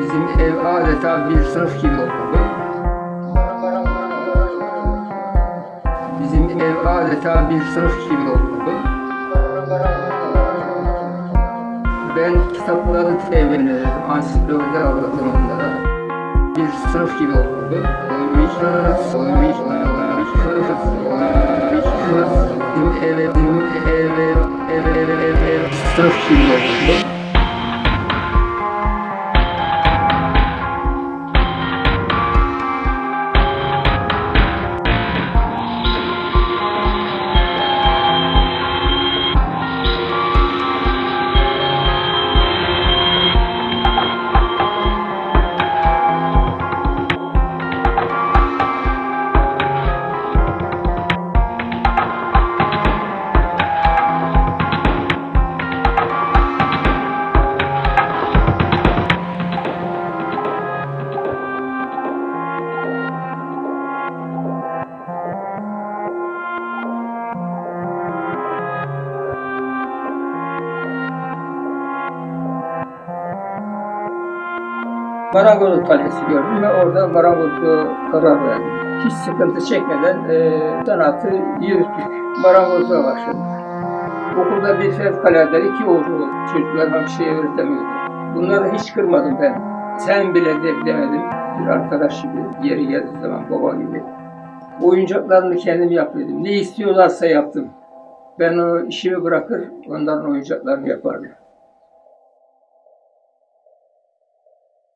Bizim ev adeta bir sınıf gibi oldu. Bizim ev adeta bir sınıf gibi oldu. Ben kitapları temin ederim, ansiklopediler alırdım onlara. Bir sınıf gibi oldu. Oymuş, oymuş, oymuş, oymuş, First, ev, sınıf gibi oldu. Marangoz Kalesi gördüm ve orada marangozluğa karar verdim. Hiç sıkıntı çekmeden e, sanatı yürüttük. Marangozluğa başladık. Okulda bir fevkalade iki oğlu çocuklar bir şey öğretemiyordu. Bunları hiç kırmadım ben. Sen bile de demedim. Bir arkadaş gibi, yeri geldiği zaman baba gibi. Oyuncaklarını kendim yapıyordum. Ne istiyorlarsa yaptım. Ben o işimi bırakır, onların oyuncaklarını yapardım.